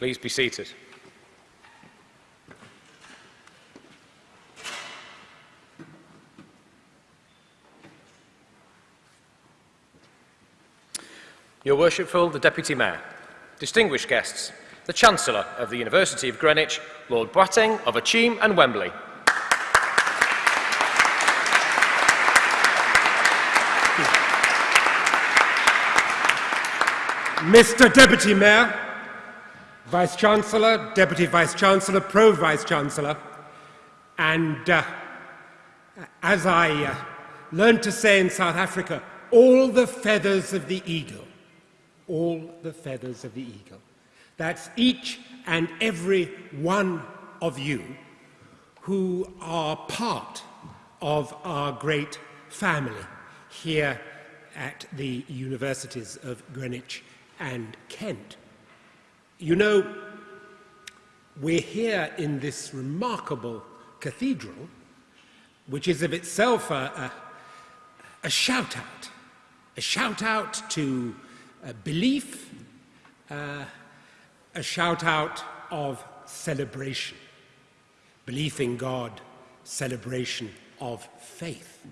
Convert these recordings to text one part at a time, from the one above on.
Please be seated. Your Worshipful, the Deputy Mayor, distinguished guests, the Chancellor of the University of Greenwich, Lord Boateng of Akyem and Wembley, Mr. Deputy Mayor, Vice Chancellor, Deputy Vice Chancellor, Pro Vice Chancellor, and uh, as I uh, learned to say in South Africa, all the feathers of the eagle, all the feathers of the eagle. That's each and every one of you who are part of our great family here at the universities of Greenwich and Kent. You know, we're here in this remarkable cathedral, which is of itself a, a, a shout out, a shout out to uh, belief, uh, a shout out of celebration, belief in God, celebration of faith.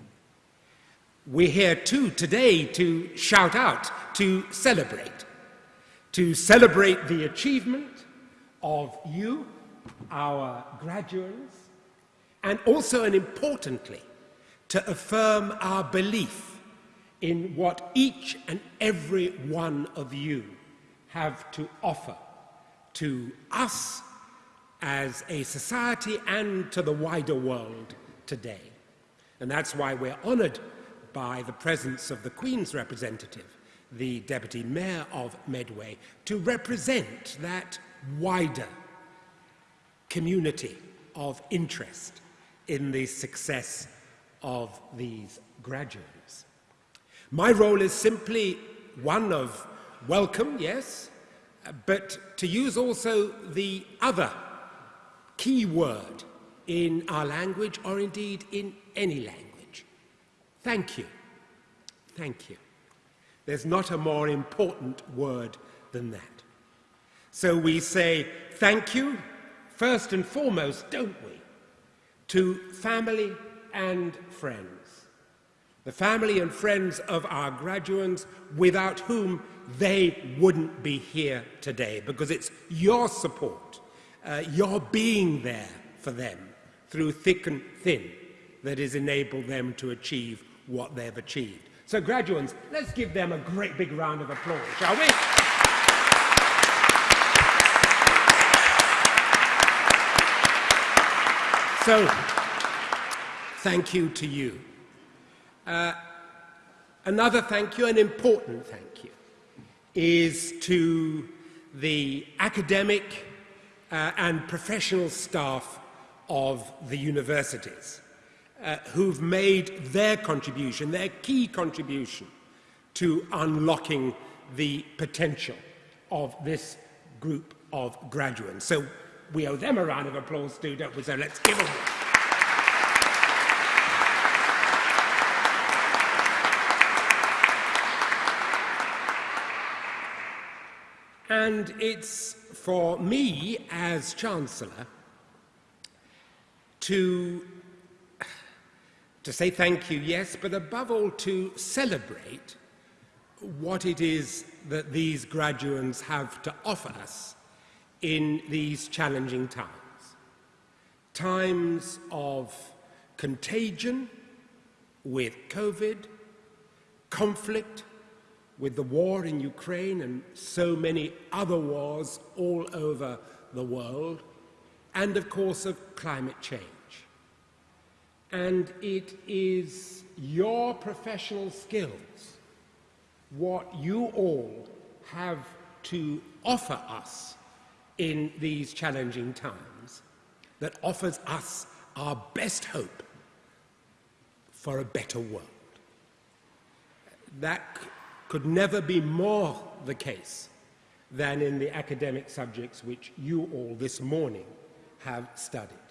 We're here too today to shout out, to celebrate to celebrate the achievement of you, our graduates, and also and importantly, to affirm our belief in what each and every one of you have to offer to us as a society and to the wider world today. And that's why we're honored by the presence of the Queen's representative the Deputy Mayor of Medway, to represent that wider community of interest in the success of these graduates. My role is simply one of welcome, yes, but to use also the other key word in our language or indeed in any language. Thank you. Thank you. There's not a more important word than that. So we say thank you, first and foremost, don't we, to family and friends. The family and friends of our graduates without whom they wouldn't be here today because it's your support, uh, your being there for them through thick and thin that has enabled them to achieve what they've achieved. So graduates, let's give them a great big round of applause, shall we? So, thank you to you. Uh, another thank you, an important thank you, is to the academic uh, and professional staff of the universities uh, who've made their contribution, their key contribution to unlocking the potential of this group of graduates. So we owe them a round of applause too, don't we? So let's give them one. And it's for me as Chancellor to to say thank you, yes, but above all to celebrate what it is that these graduates have to offer us in these challenging times. Times of contagion with COVID, conflict with the war in Ukraine and so many other wars all over the world, and of course of climate change and it is your professional skills, what you all have to offer us in these challenging times, that offers us our best hope for a better world. That could never be more the case than in the academic subjects which you all this morning have studied.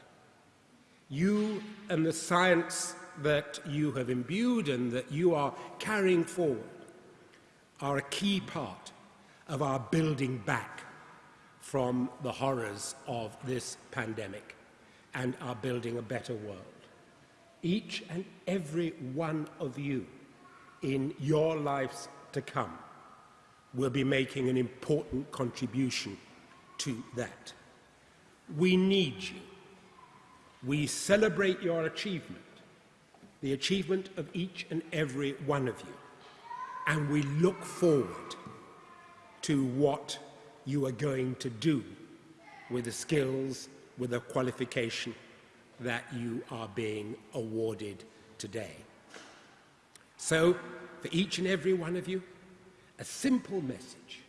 You and the science that you have imbued and that you are carrying forward are a key part of our building back from the horrors of this pandemic and are building a better world. Each and every one of you in your lives to come will be making an important contribution to that. We need you. We celebrate your achievement, the achievement of each and every one of you, and we look forward to what you are going to do with the skills, with the qualification that you are being awarded today. So, for each and every one of you, a simple message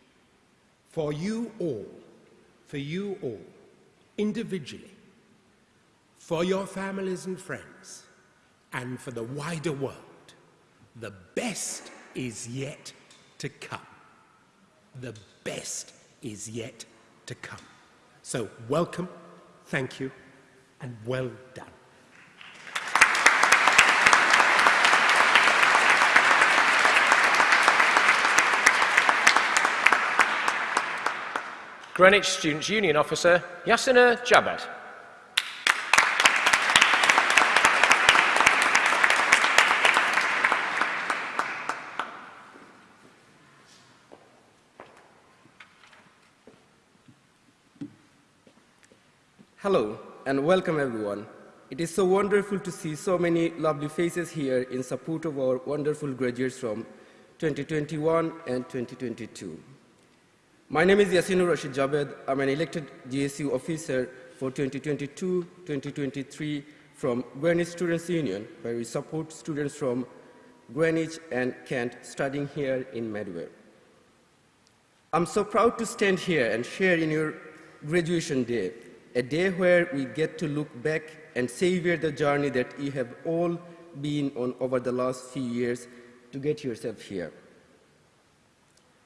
for you all, for you all, individually, for your families and friends, and for the wider world. The best is yet to come. The best is yet to come. So, welcome, thank you, and well done. Greenwich Students' Union Officer Yasina Jabed. Hello and welcome everyone. It is so wonderful to see so many lovely faces here in support of our wonderful graduates from 2021 and 2022. My name is Yasinur Rashid Jabed. I'm an elected GSU officer for 2022-2023 from Greenwich Students' Union, where we support students from Greenwich and Kent studying here in Medway. I'm so proud to stand here and share in your graduation day, a day where we get to look back and savor the journey that you have all been on over the last few years to get yourself here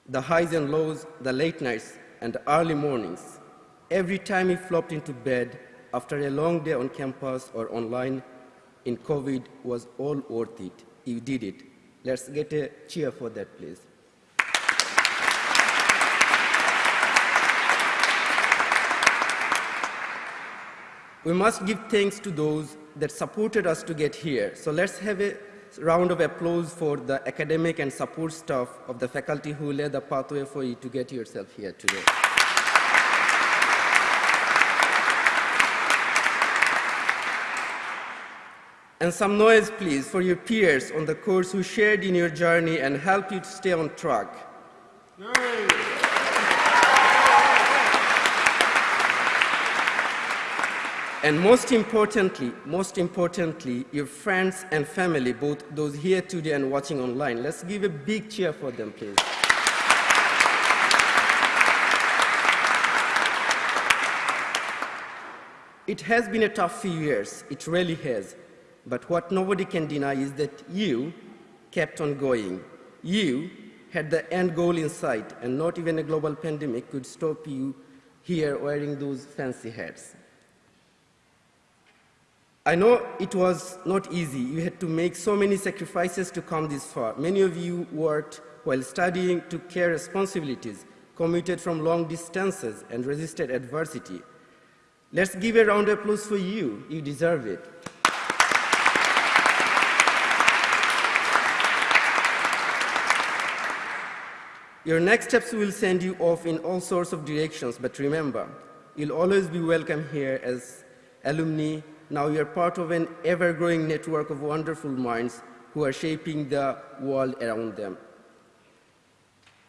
the highs and lows, the late nights, and early mornings. Every time you flopped into bed after a long day on campus or online in COVID was all worth it. You did it. Let's get a cheer for that, please. We must give thanks to those that supported us to get here. So let's have a round of applause for the academic and support staff of the faculty who led the pathway for you to get yourself here today. And some noise, please, for your peers on the course who shared in your journey and helped you to stay on track. And most importantly, most importantly, your friends and family, both those here today and watching online. Let's give a big cheer for them, please. It has been a tough few years, it really has. But what nobody can deny is that you kept on going. You had the end goal in sight, and not even a global pandemic could stop you here wearing those fancy hats. I know it was not easy. You had to make so many sacrifices to come this far. Many of you worked while studying, took care responsibilities, commuted from long distances, and resisted adversity. Let's give a round of applause for you. You deserve it. Your next steps will send you off in all sorts of directions, but remember, you'll always be welcome here as alumni, now you're part of an ever-growing network of wonderful minds who are shaping the world around them.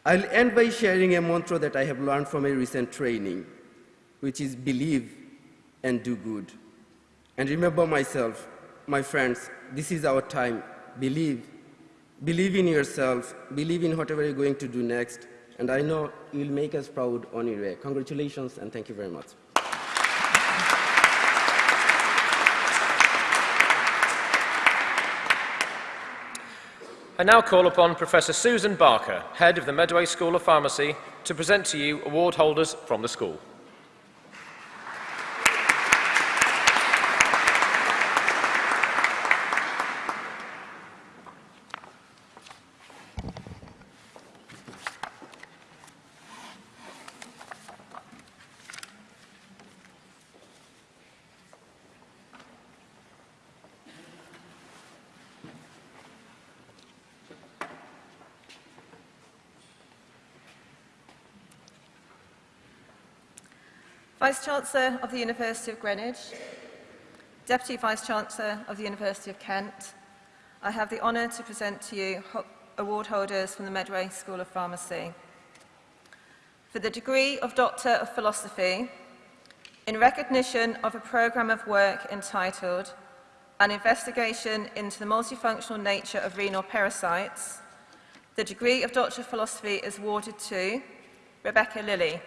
I'll end by sharing a mantra that I have learned from a recent training, which is believe and do good. And remember myself, my friends, this is our time. Believe. Believe in yourself. Believe in whatever you're going to do next. And I know you'll make us proud on your way. Congratulations and thank you very much. I now call upon Professor Susan Barker, Head of the Medway School of Pharmacy, to present to you award holders from the school. Vice-Chancellor of the University of Greenwich, Deputy Vice-Chancellor of the University of Kent, I have the honour to present to you award holders from the Medway School of Pharmacy. For the degree of Doctor of Philosophy, in recognition of a programme of work entitled An Investigation into the Multifunctional Nature of Renal Pericytes, the degree of Doctor of Philosophy is awarded to Rebecca Lilly.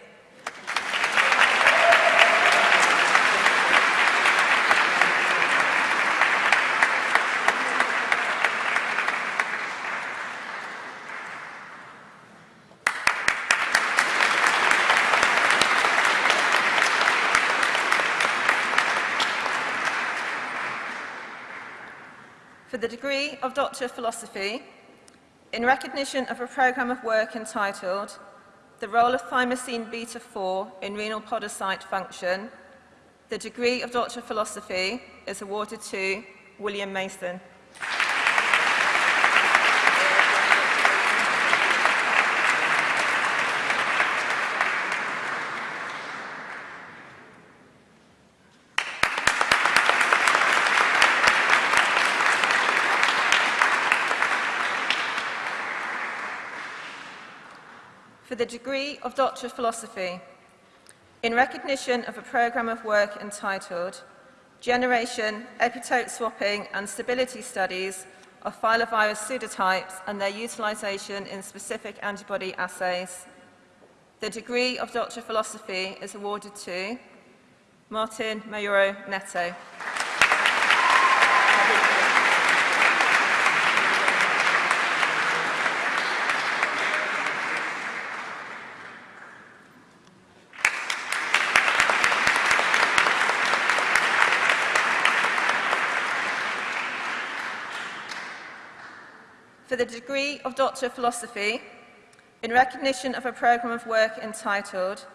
The degree of Doctor of Philosophy, in recognition of a programme of work entitled The Role of Thymosin Beta 4 in Renal Podocyte Function, the degree of Doctor of Philosophy is awarded to William Mason. For the degree of Doctor of Philosophy, in recognition of a programme of work entitled Generation, Epitope Swapping and Stability Studies of Filovirus Pseudotypes and their utilisation in specific antibody assays. The degree of Doctor of Philosophy is awarded to Martin Mayora Neto. for the degree of Doctor of Philosophy in recognition of a programme of work entitled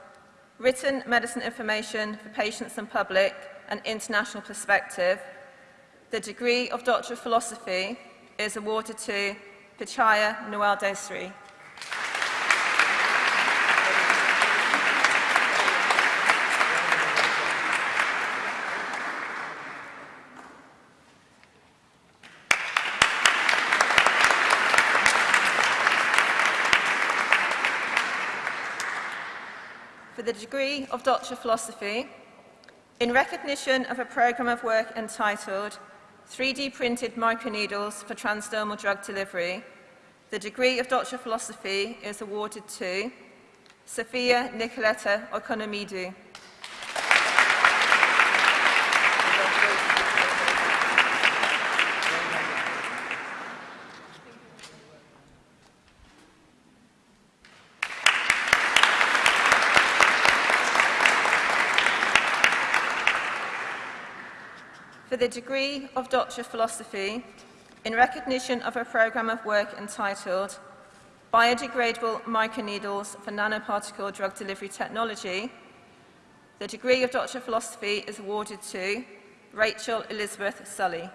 Written Medicine Information for Patients and Public, an International Perspective. The degree of Doctor of Philosophy is awarded to Pichaya Noel Desri. The degree of Doctor of Philosophy in recognition of a programme of work entitled 3D printed microneedles for transdermal drug delivery. The degree of Doctor of Philosophy is awarded to Sophia Nicoletta Economidou. For the degree of Doctor of Philosophy in recognition of a programme of work entitled Biodegradable Microneedles for Nanoparticle Drug Delivery Technology. The degree of Doctor of Philosophy is awarded to Rachel Elizabeth Sully.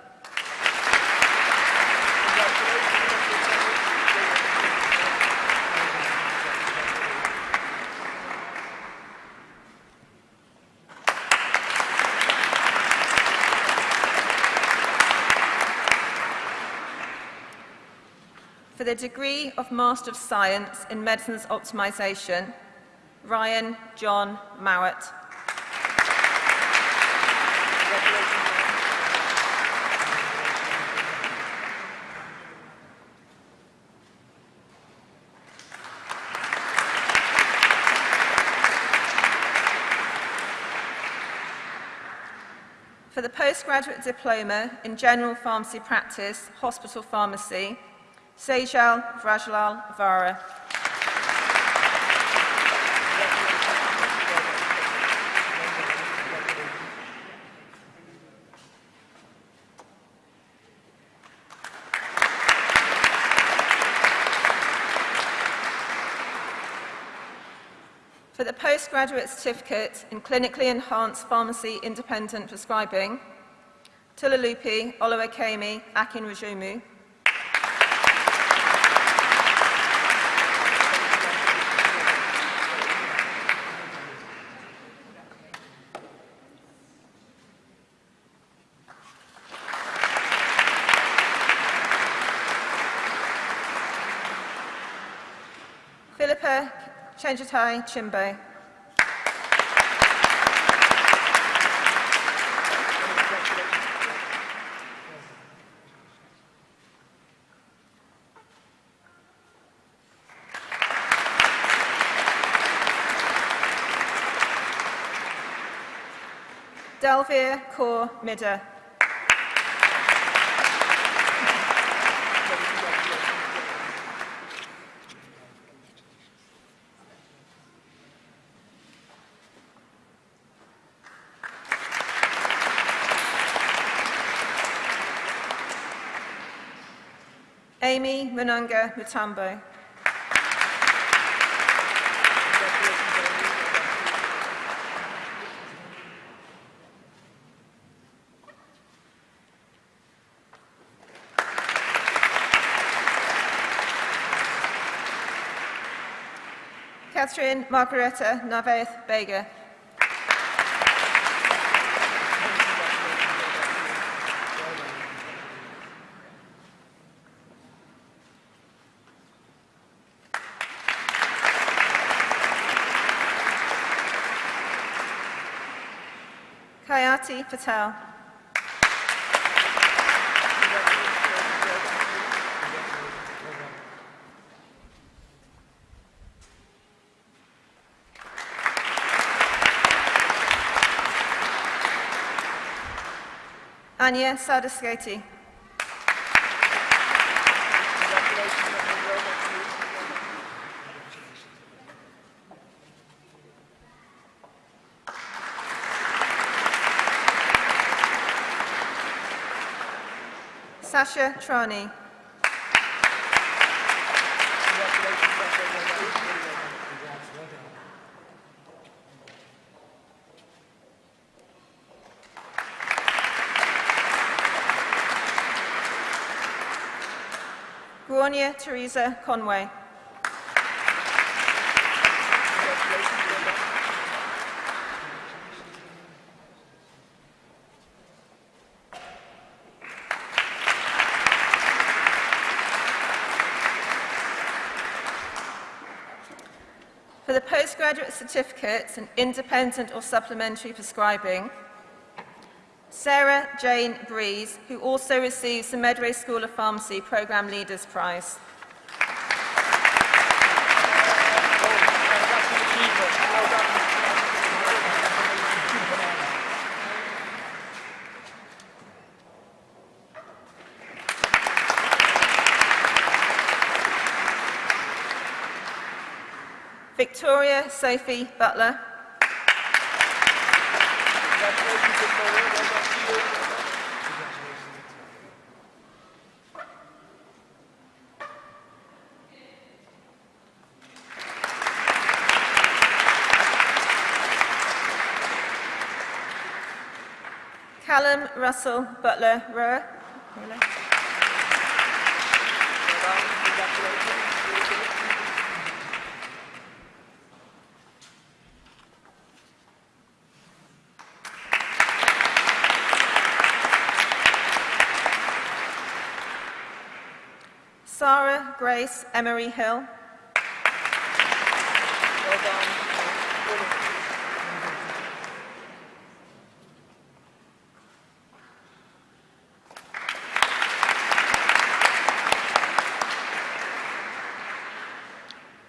The degree of Master of Science in Medicine's Optimization, Ryan John Mowat. For the postgraduate diploma in general pharmacy practice, hospital pharmacy, Sejal Vrajlal Vara. For the postgraduate certificate in clinically enhanced pharmacy independent prescribing, Tulalupi Olowekemi Akinrajumu. Philippa Chenjatai Chimbo. Delvia Kaur Midder. Amy Munanga Mutambo. Catherine Margareta Naveth Bega. Kayati Patel. Anya Sadaskoti. Sasha Trani. Guonia Teresa Conway. postgraduate certificates in independent or supplementary prescribing, Sarah Jane Breeze, who also receives the Medway School of Pharmacy Programme Leaders Prize. Victoria Sophie Butler. Callum Russell Butler Rowe. Sarah Grace Emery Hill.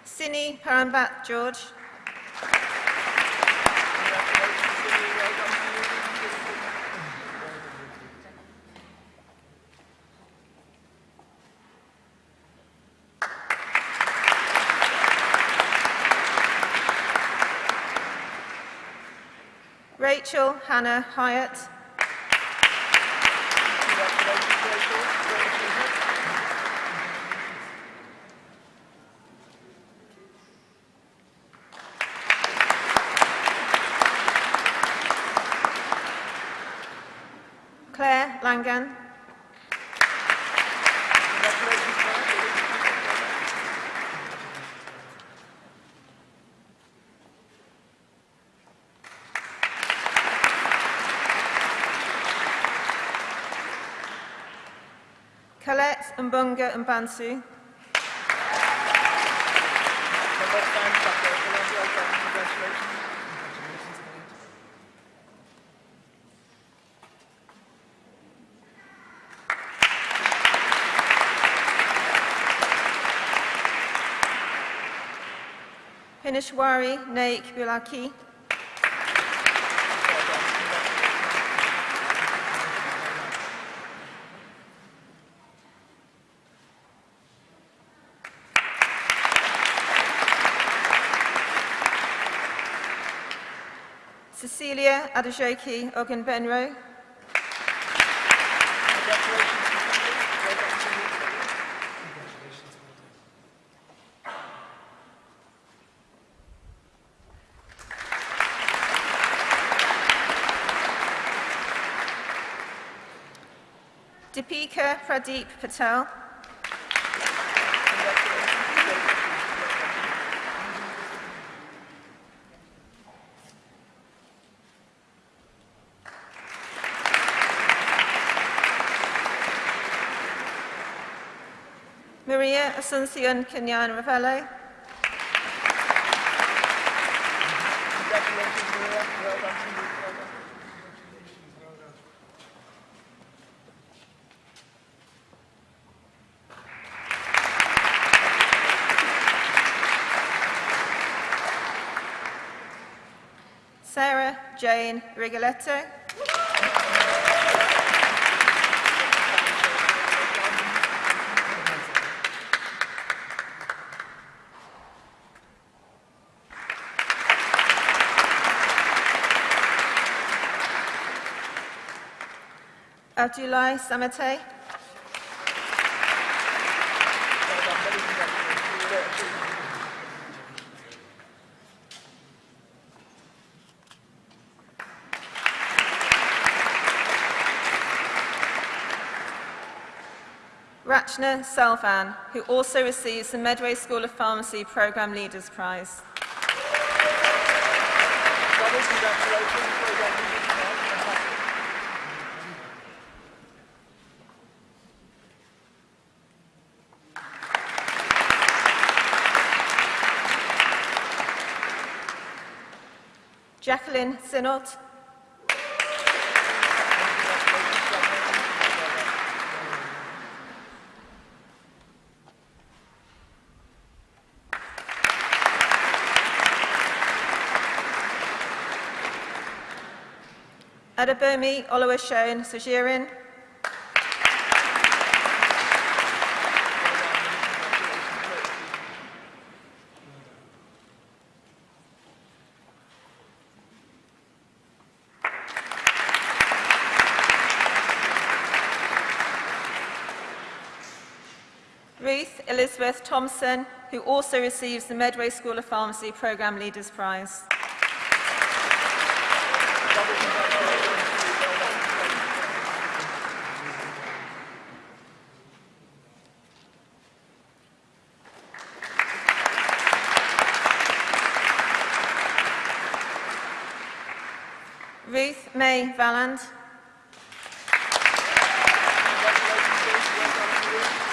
Sini Parambat George. Rachel Hannah Hyatt. Claire Langan. Well done. Congratulations. Pinishwari Naik Bulaki. Cecilia Adejoki Ogunbenro. Congratulations. Well done to you. Deepika Pradeep Patel. Maria Asuncion Kenyan Ravello. Congratulations, Maria. Well done to you. Well done. Sarah Jane Rigoletto. Well achieved. Rachna Selvan, who also receives the Medway School of Pharmacy Programme Leaders Prize. Congratulations. Well done. You did well. Fantastic. Jacqueline Sinot. Adabomi Oluwashone Sojirin. Ruth Elizabeth Thompson, who also receives the Medway School of Pharmacy Programme Leaders Prize. Ruth May Valland. Congratulations, Ruth. Well done to you.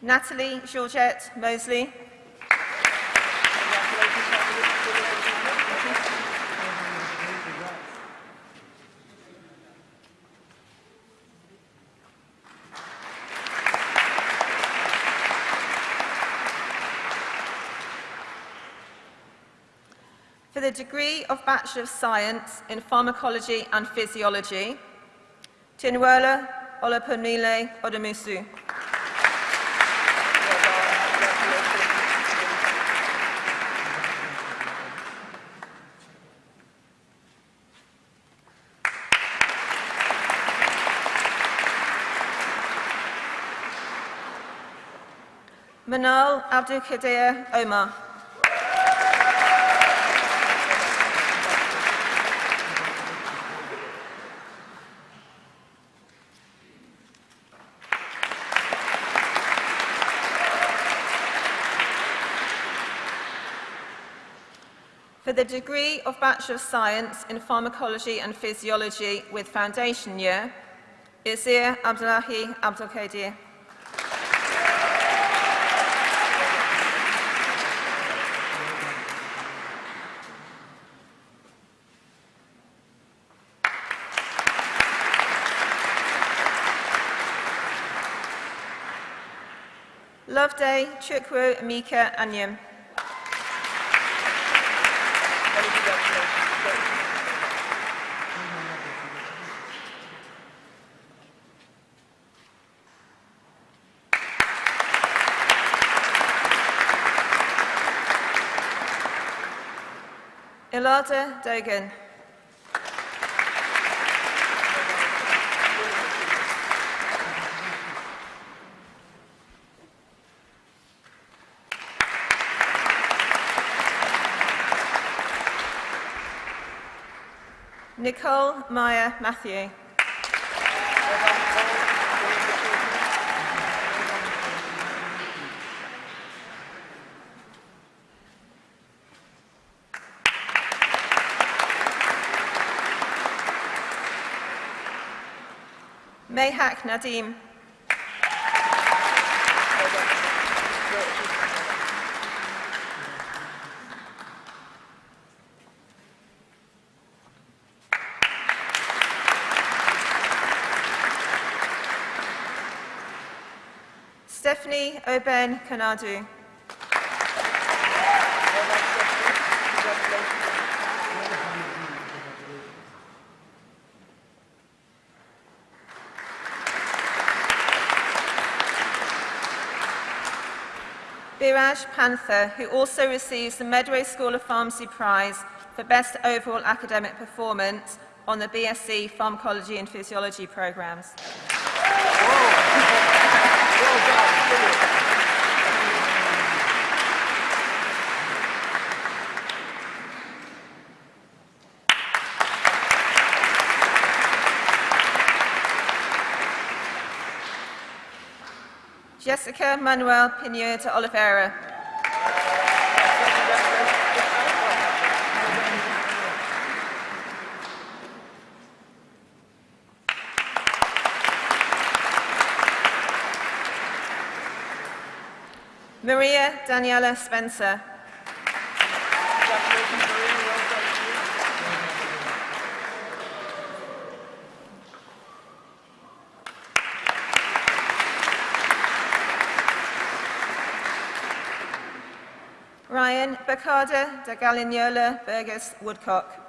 Well done. Natalie Georgette Mosley. For the degree of Bachelor of Science in Pharmacology and Physiology, Tinwela Olapunile Odomusu. Manal Abdul Abdulkadir Omar. For the degree of Bachelor of Science in Pharmacology and Physiology with foundation year, Isir Abdullahi Abdelkadir. Loveday Chukwu Amika. Many. Ilada Dogan. Nicole Maya Matthew. Mayhak Nadim. Oben Kanadu. Biraj Panther, who also receives the Medway School of Pharmacy Prize for Best Overall Academic Performance on the BSc Pharmacology and Physiology programs. Jessica Manuel Pinheiro Oliveira. Maria Daniela Spencer. Ryan Bacarda de Galignola Burgess Woodcock.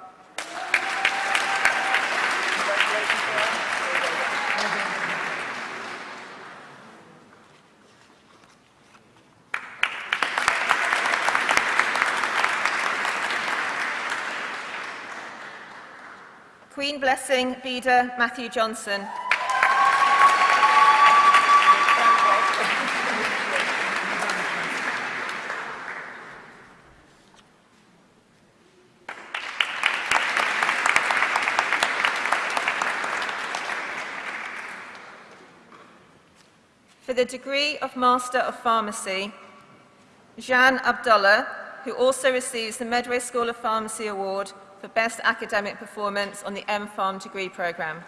Blessing Beda Matthew Johnson. For the degree of Master of Pharmacy, Jeanne Abdullah, who also receives the Medway School of Pharmacy Award for Best Academic Performance on the M-Pharm degree programme.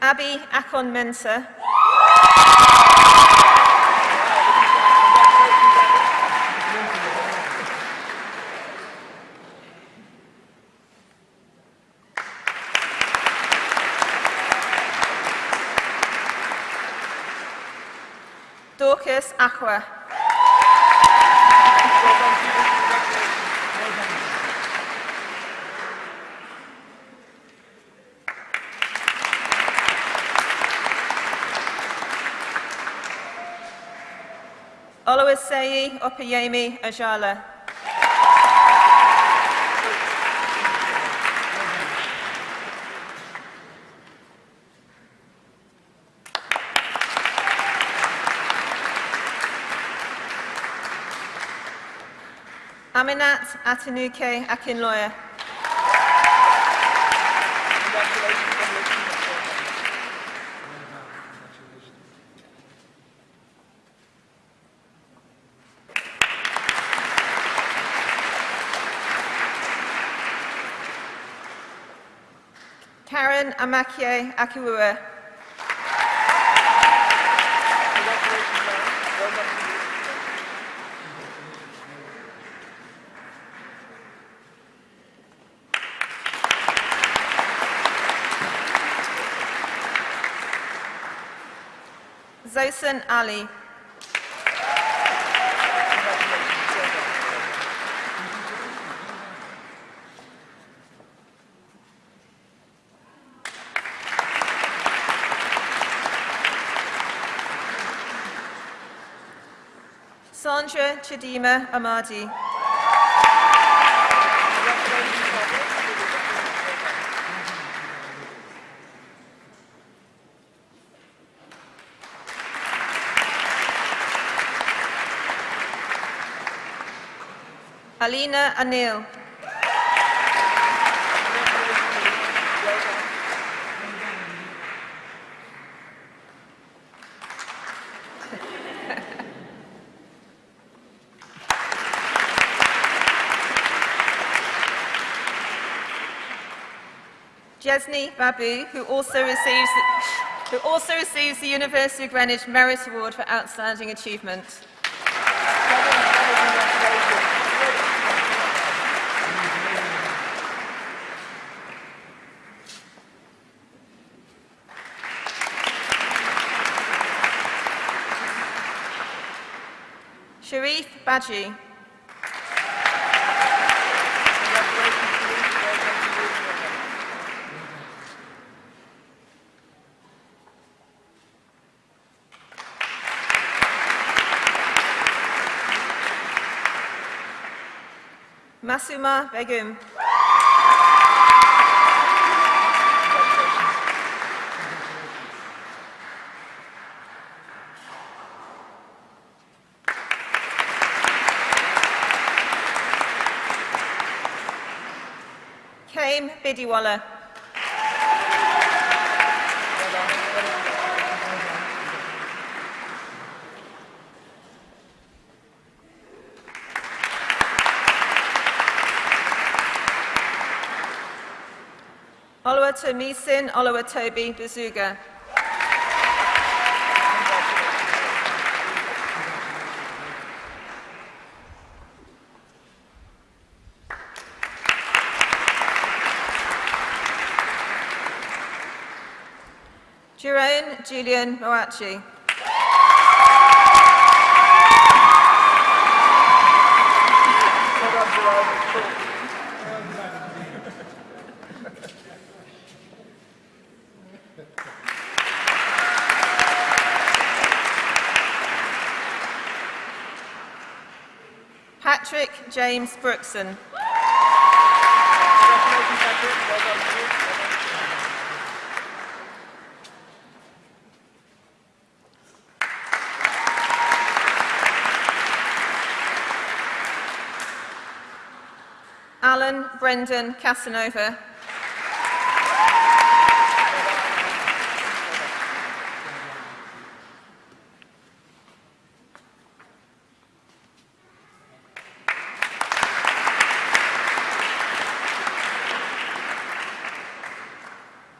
Abby Akon Mensah. Dorcas Aqua. Well done to you. Congratulations. Oluwaseyi Opeyemi Ajala. Aminat Atanuke Akinloya. Karen Amakie Akiwua. Congratulations, Mary. Well done to you. Zosan Ali. Sandra Chidima Amadi. Congratulations, Sandra. Really good. Well done. Alina Anil. Jesney Babu, who also receives who also receives the University of Greenwich Merit Award for Outstanding Achievement. Masuma Begum. Kame Bidiwala. Oluwatomisin Oluwatobi Bazuga. Julian Moachi. Patrick James Brookson. Congratulations, Patrick. Well done to you. Well done. Alan Brendan Casanova.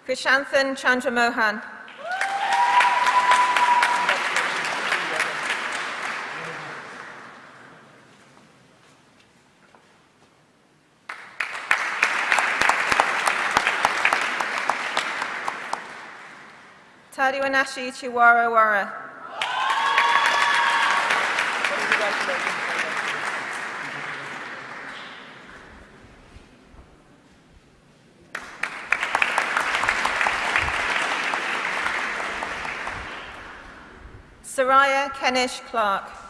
Krishanthan Chandramohan. Tadiwanashi Chiwara Wara. Soraya Kenish Clark.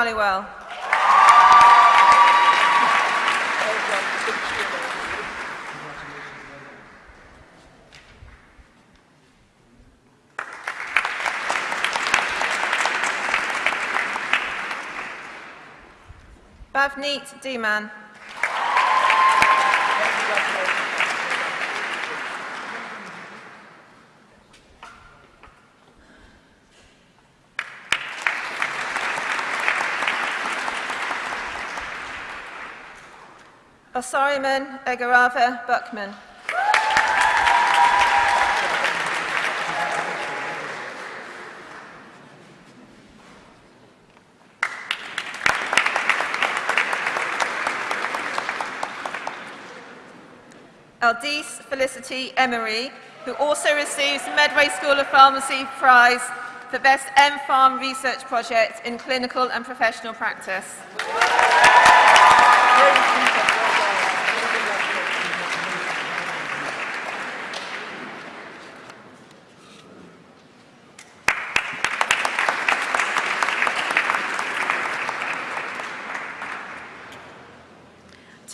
Kaur Dhaliwal. Well. Big cheer there. Bavneet Deeman. Osariman Egarava Buckman. Aldis Felicity Emery, who also receives the Medway School of Pharmacy Prize for Best M-Pharm Research Project in Clinical and Professional Practice. Great achievement. Well done. Many congratulations.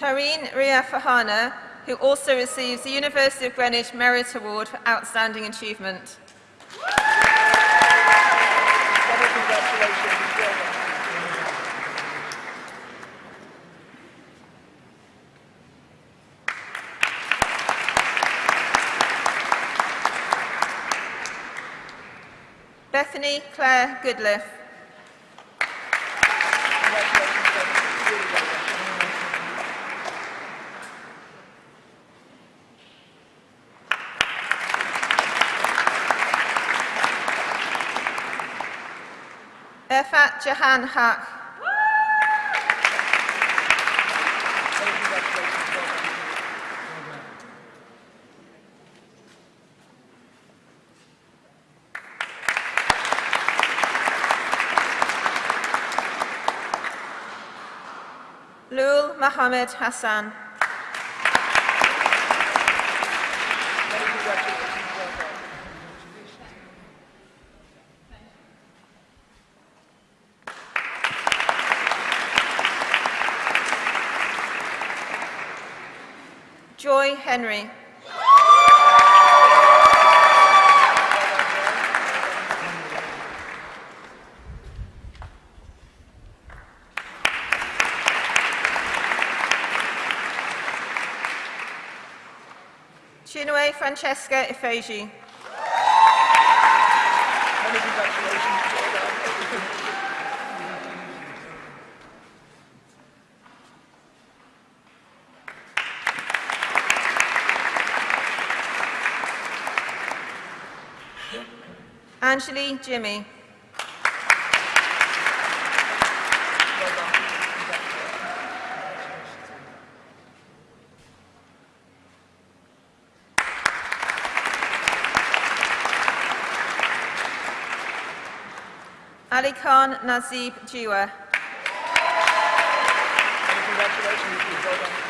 Tareen Ria Fahana, who also receives the University of Greenwich Merit Award for Outstanding Achievement. Bethany Claire Goodliff. Congratulations, Bethany. Really well done. Efat Jahan Haq. Lul Mohammed Hassan. Henry. Chinwe Francesca Ifeji. Angeli Jimmy. Ali Khan Nazib Jiwa. Congratulations.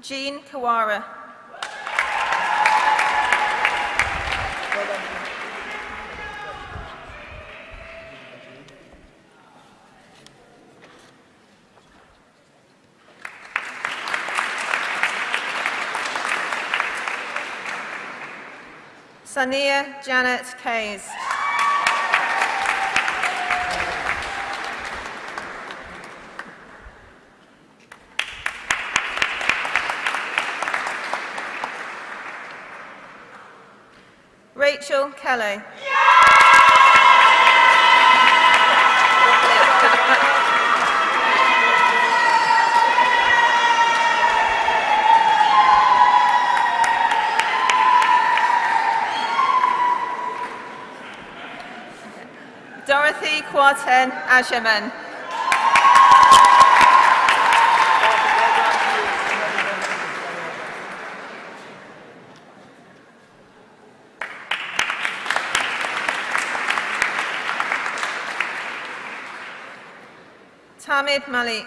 Jean Kawara. Sania Janet Kays. Rachel Kelly. Dorothy Quarten Asherman. Ahmed Malik.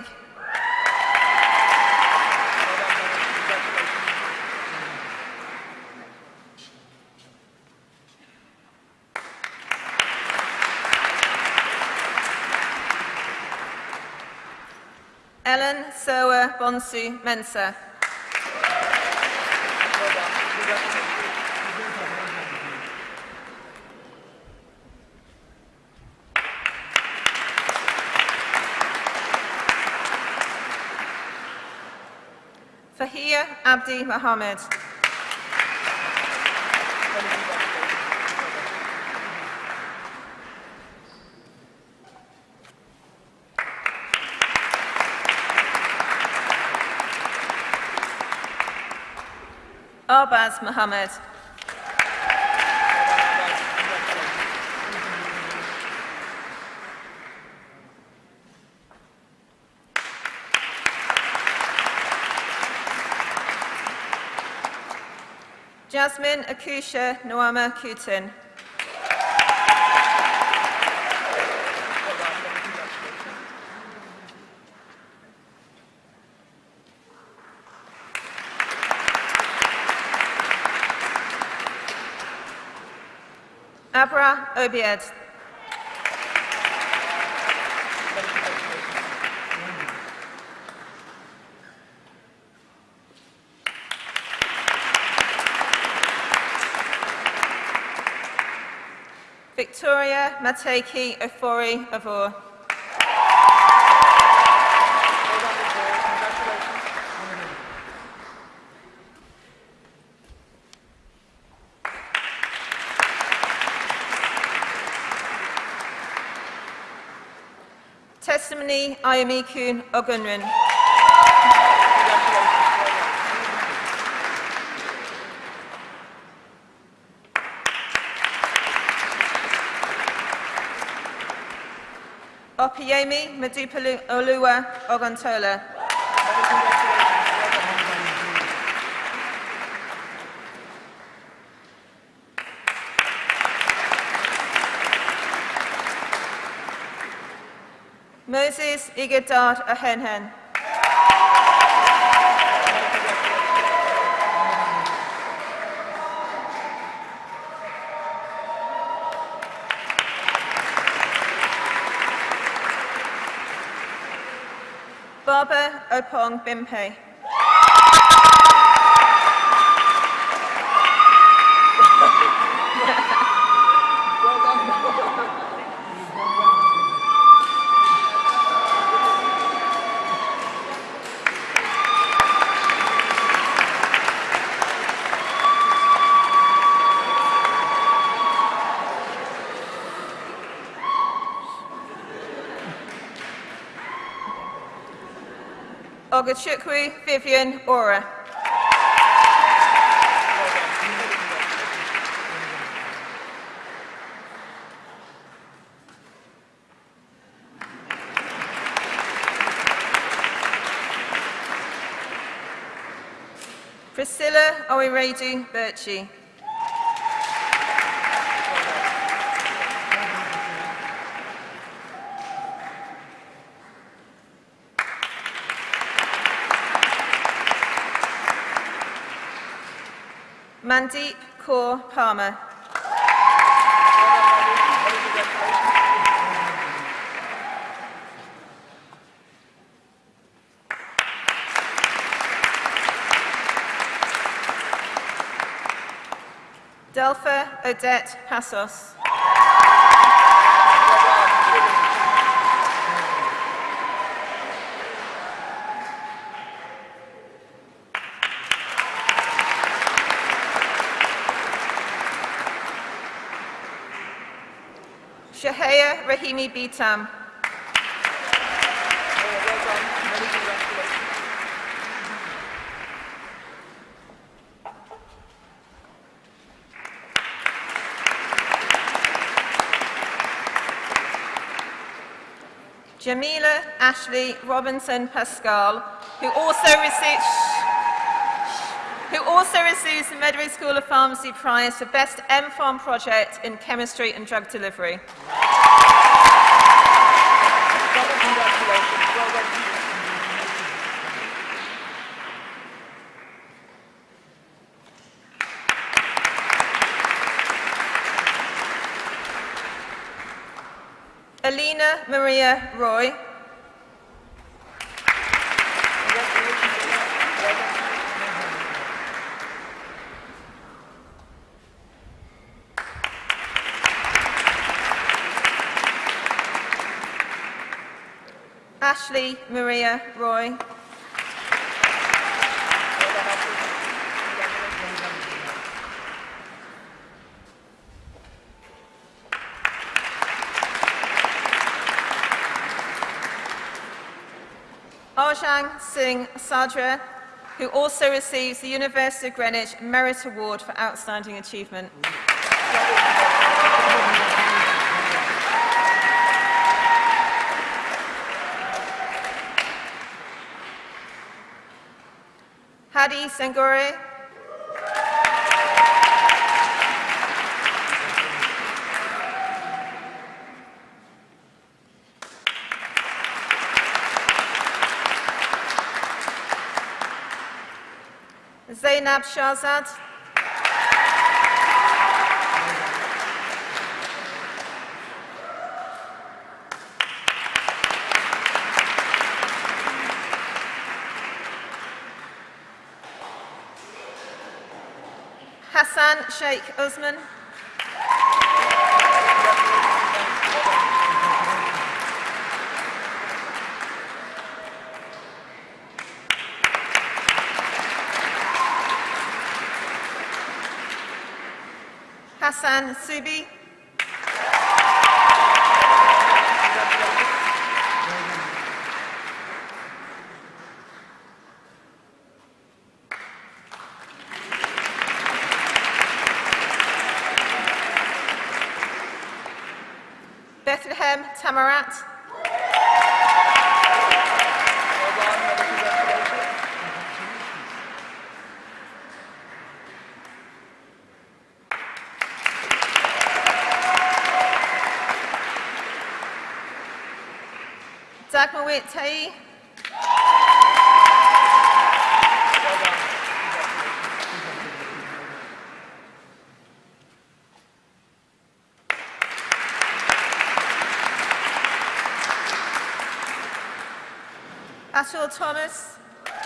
Ellen Sowa Bonsu Mensah. Abdi Mohammed. Arbaz Mohammed. Jasmine Akusha Nwama Kutin. Abra Obied. Many congratulations. Mateki Ofori Avor. Testimony Ayamikun Ogunrin. Yemi Madupa Olua Ogontola. Moses Igadar Ahenhen. Opong Bimpe. Ogachukwu Vivian Ora. Priscilla Oiredu Birchie. Mandeep Kaur Palmer. Delpha Odette Passos. Rahimi Bitam. Jamila Ashley Robinson Pascal, who also receives who also receives the Medway School of Pharmacy Prize for Best M-Pharm Project in Chemistry and Drug Delivery. Maria Roy. Ashley Maria Roy. Singh Sadra, who also receives the University of Greenwich Merit Award for Outstanding Achievement. Hadi Sengore. Zainab Shahzad. Hassan Sheikh Usman. Hassan Subi. Bethlehem Tamarat. Dagmawit Tai. Well done. Congratulations. Atul Thomas. Well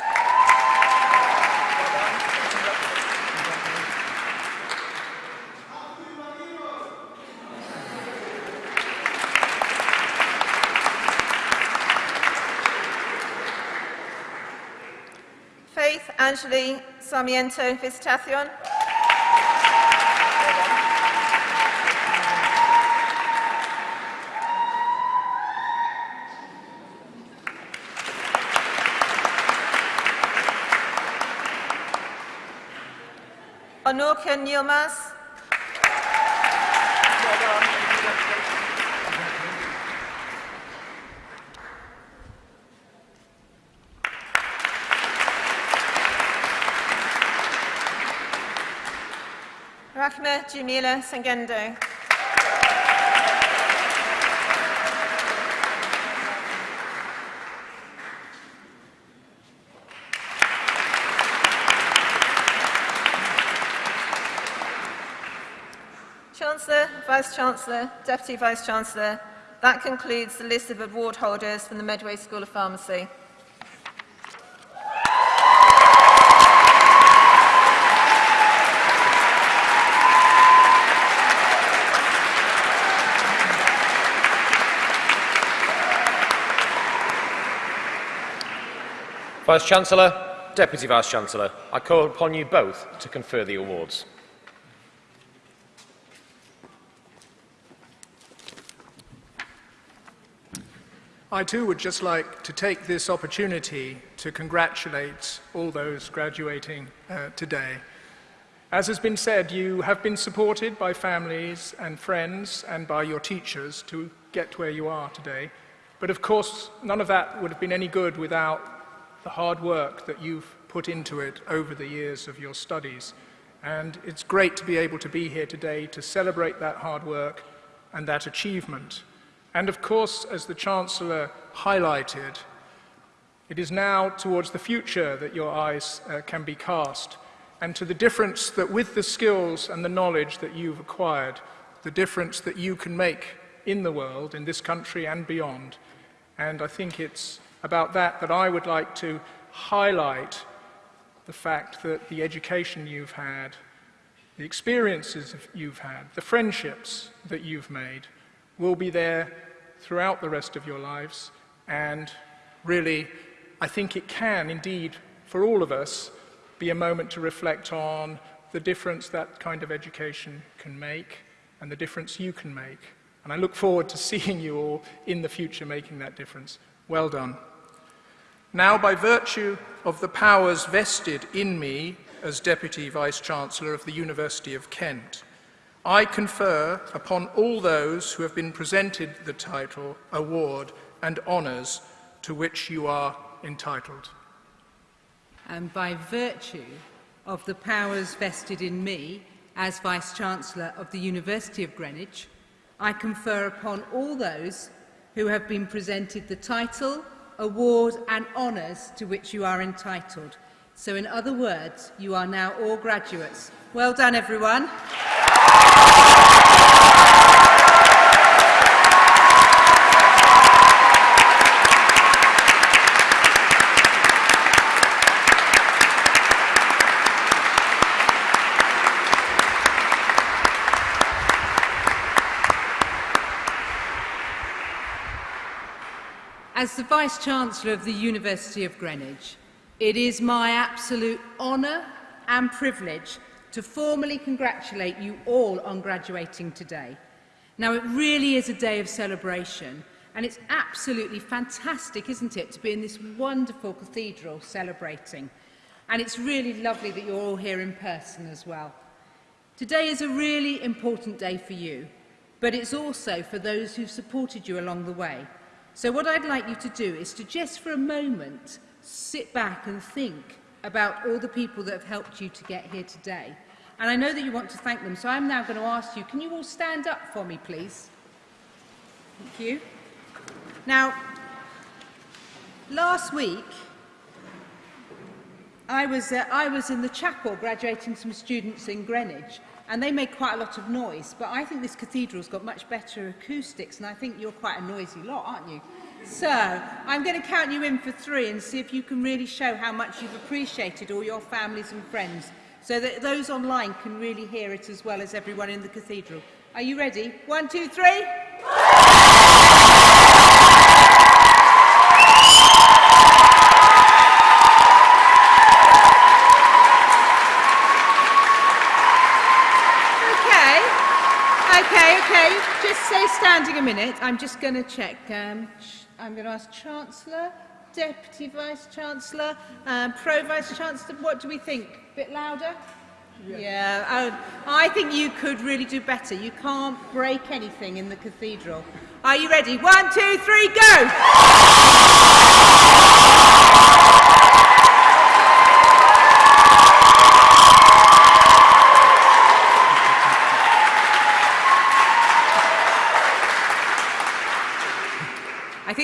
done. Congratulations. Faith Angeli Sarmiento Visitacion. Anuka Nilmas. Rahma Jamila Sangendo. Chancellor, Vice-Chancellor, Deputy Vice-Chancellor, that concludes the list of award holders from the Medway School of Pharmacy. Vice-Chancellor, Deputy Vice-Chancellor, I call upon you both to confer the awards. I too would just like to take this opportunity to congratulate all those graduating uh, today. As has been said, you have been supported by families and friends and by your teachers to get where you are today. But of course, none of that would have been any good without the hard work that you've put into it over the years of your studies. And it's great to be able to be here today to celebrate that hard work and that achievement. And of course, as the Chancellor highlighted, it is now towards the future that your eyes uh, can be cast, and to the difference that with the skills and the knowledge that you've acquired, the difference that you can make in the world, in this country and beyond. And I think it's about that that I would like to highlight the fact that the education you've had, the experiences you've had, the friendships that you've made will be there throughout the rest of your lives and really, I think it can indeed, for all of us, be a moment to reflect on the difference that kind of education can make and the difference you can make. And I look forward to seeing you all in the future making that difference. Well done. Now, by virtue of the powers vested in me as Deputy Vice-Chancellor of the University of Kent, I confer upon all those who have been presented the title, award and honours to which you are entitled. And by virtue of the powers vested in me as Vice-Chancellor of the University of Greenwich, I confer upon all those who have been presented the title, award and honours to which you are entitled. So in other words, you are now all graduates. Well done everyone. As the Vice-Chancellor of the University of Greenwich, it is my absolute honour and privilege to formally congratulate you all on graduating today. Now, it really is a day of celebration, and it's absolutely fantastic, isn't it, to be in this wonderful cathedral celebrating. And it's really lovely that you're all here in person as well. Today is a really important day for you, but it's also for those who've supported you along the way – So what I'd like you to do is to just for a moment sit back and think about all the people that have helped you to get here today. And I know that you want to thank them, so I'm now going to ask you, can you all stand up for me, please? Thank you. Now, last week, I was, uh, I was in the chapel graduating some students in Greenwich, And they make quite a lot of noise, but I think this cathedral's got much better acoustics, and I think you're quite a noisy lot, aren't you? So, I'm going to count you in for three and see if you can really show how much you've appreciated all your families and friends, so that those online can really hear it as well as everyone in the cathedral. Are you ready? One, two, three. stay standing a minute. I'm just going to check. Um, I'm going to ask Chancellor, Deputy Vice Chancellor, um, Pro Vice Chancellor. What do we think? A bit louder? Yeah, yeah I, I think you could really do better. You can't break anything in the cathedral. Are you ready? One, two, three, go!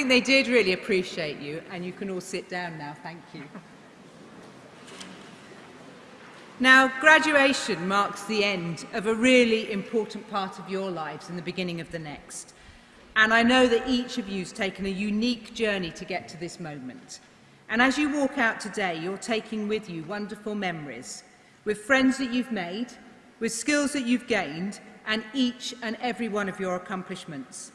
They did really appreciate you, and you can all sit down now. Thank you. Now, graduation marks the end of a really important part of your lives and the beginning of the next. And I know that each of you has taken a unique journey to get to this moment. And as you walk out today, you're taking with you wonderful memories, with friends that you've made, with skills that you've gained, and each and every one of your accomplishments.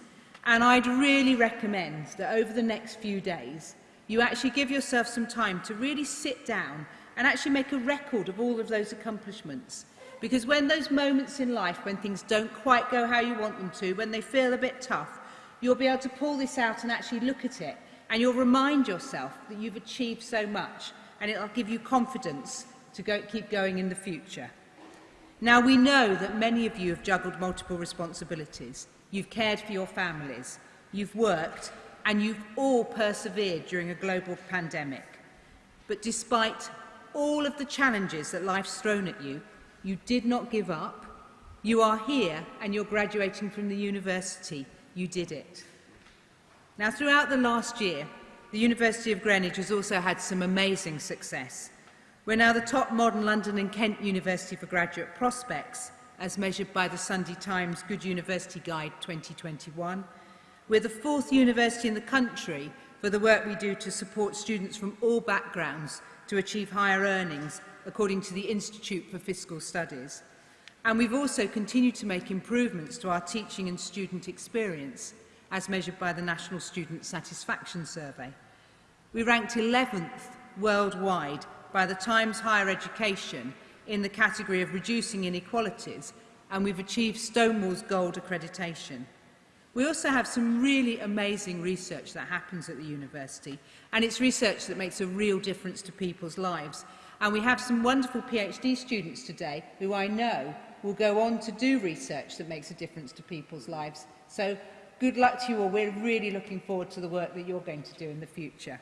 And I'd really recommend that over the next few days, you actually give yourself some time to really sit down and actually make a record of all of those accomplishments. Because when those moments in life, when things don't quite go how you want them to, when they feel a bit tough, you'll be able to pull this out and actually look at it. And you'll remind yourself that you've achieved so much. And it'll give you confidence to go, keep going in the future. Now, we know that many of you have juggled multiple responsibilities. You've cared for your families, you've worked, and you've all persevered during a global pandemic. But despite all of the challenges that life's thrown at you, you did not give up. You are here and you're graduating from the university. You did it. Now, throughout the last year, the University of Greenwich has also had some amazing success. We're now the top modern London and Kent University for graduate prospects, as measured by the Sunday Times Good University Guide 2021. We're the fourth university in the country for the work we do to support students from all backgrounds to achieve higher earnings, according to the Institute for Fiscal Studies. And we've also continued to make improvements to our teaching and student experience, as measured by the National Student Satisfaction Survey. We ranked 11th worldwide by the Times Higher Education in the category of reducing inequalities, and we've achieved Stonewall's Gold accreditation. We also have some really amazing research that happens at the university, and it's research that makes a real difference to people's lives. And we have some wonderful PhD students today who I know will go on to do research that makes a difference to people's lives. So good luck to you all. We're really looking forward to the work that you're going to do in the future.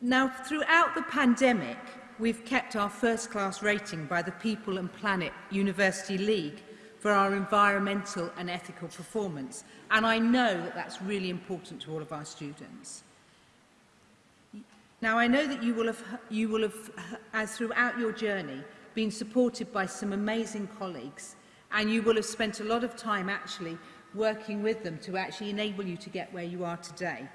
Now, throughout the pandemic, we've kept our first-class rating by the People and Planet University League for our environmental and ethical performance. And I know that that's really important to all of our students. Now, I know that you will have, you will have as throughout your journey, been supported by some amazing colleagues, and you will have spent a lot of time actually working with them to actually enable you to get where you are today.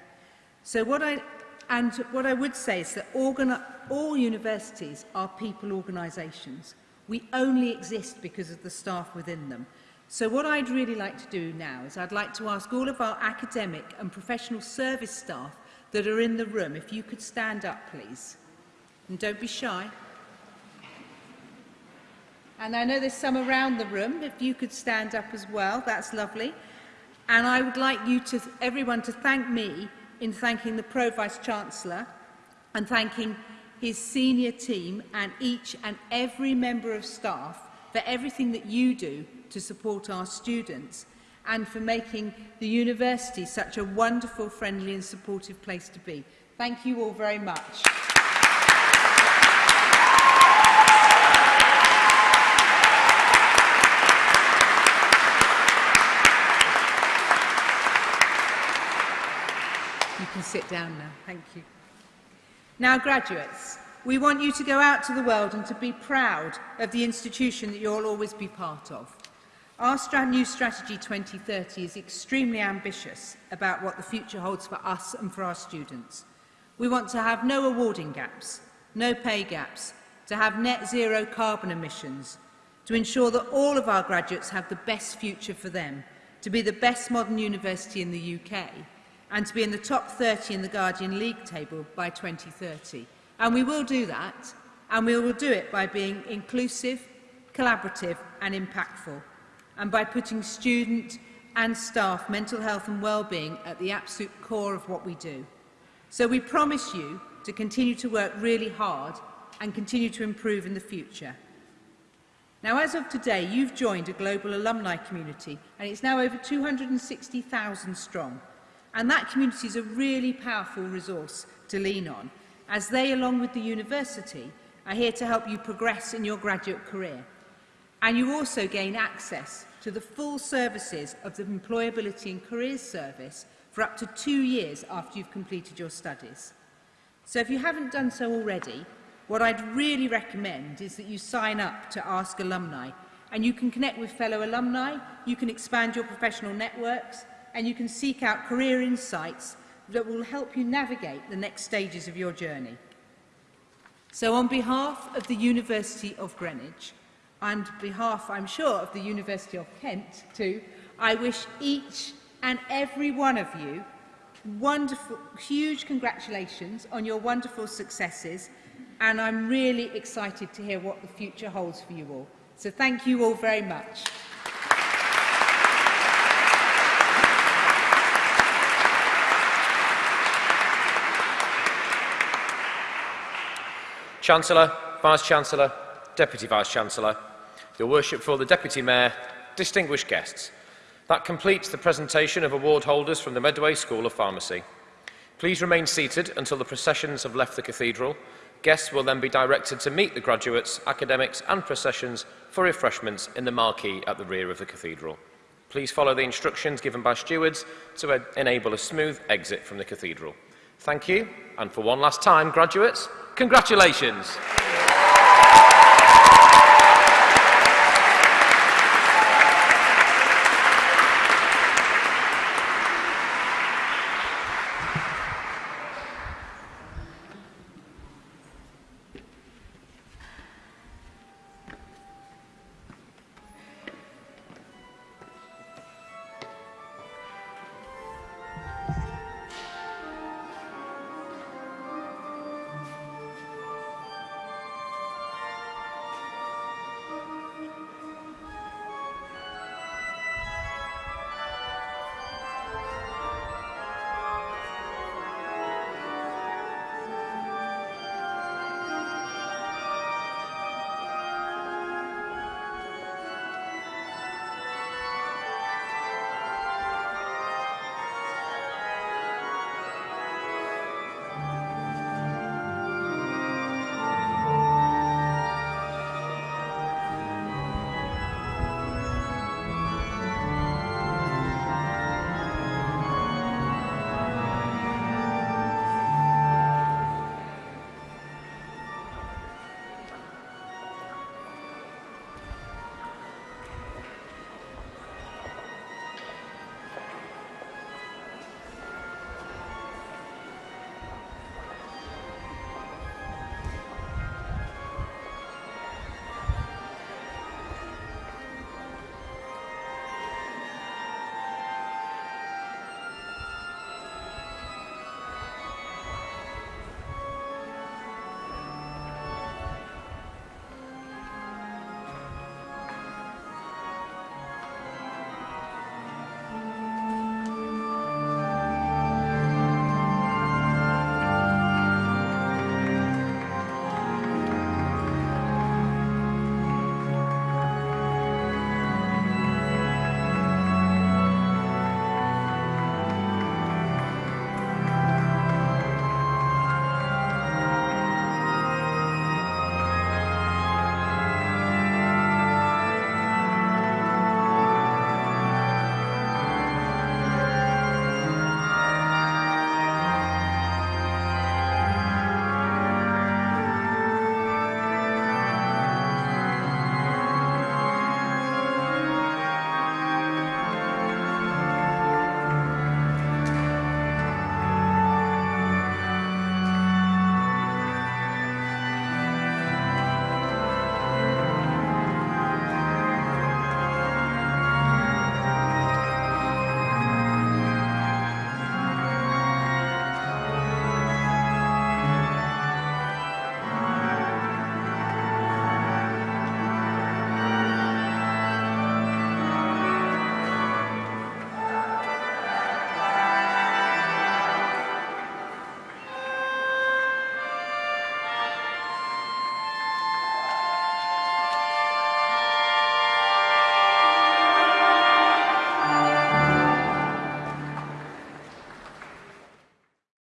So what I, And what I would say is that all universities are people organisations. We only exist because of the staff within them. So what I'd really like to do now is I'd like to ask all of our academic and professional service staff that are in the room, if you could stand up, please. And don't be shy. And I know there's some around the room. If you could stand up as well, that's lovely. And I would like you to, everyone to thank me in thanking the Pro Vice-Chancellor and thanking his senior team and each and every member of staff for everything that you do to support our students and for making the university such a wonderful, friendly and supportive place to be. Thank you all very much. Down now. Thank you. Now, graduates, we want you to go out to the world and to be proud of the institution that you'll always be part of. Our new strategy 2030 is extremely ambitious about what the future holds for us and for our students. We want to have no awarding gaps, no pay gaps, to have net zero carbon emissions, to ensure that all of our graduates have the best future for them, to be the best modern university in the UK, and to be in the top 30 in the Guardian League table by 2030. And we will do that, and we will do it by being inclusive, collaborative and impactful, and by putting student and staff mental health and well-being at the absolute core of what we do. So we promise you to continue to work really hard and continue to improve in the future. Now, as of today, you've joined a global alumni community, and it's now over 260,000 strong. And that community is a really powerful resource to lean on, as they, along with the university, are here to help you progress in your graduate career. And you also gain access to the full services of the Employability and Careers Service for up to two years after you've completed your studies. So if you haven't done so already, what I'd really recommend is that you sign up to Ask Alumni and you can connect with fellow alumni, you can expand your professional networks, and you can seek out career insights that will help you navigate the next stages of your journey. So on behalf of the University of Greenwich, and behalf, I'm sure, of the University of Kent too, I wish each and every one of you wonderful, huge congratulations on your wonderful successes and I'm really excited to hear what the future holds for you all. So thank you all very much. Chancellor, Vice-Chancellor, Deputy Vice-Chancellor, Your Worship for the Deputy Mayor, distinguished guests, that completes the presentation of award holders from the Medway School of Pharmacy. Please remain seated until the processions have left the cathedral. Guests will then be directed to meet the graduates, academics and processions for refreshments in the marquee at the rear of the cathedral. Please follow the instructions given by stewards to enable a smooth exit from the cathedral. Thank you, and for one last time, graduates, Congratulations.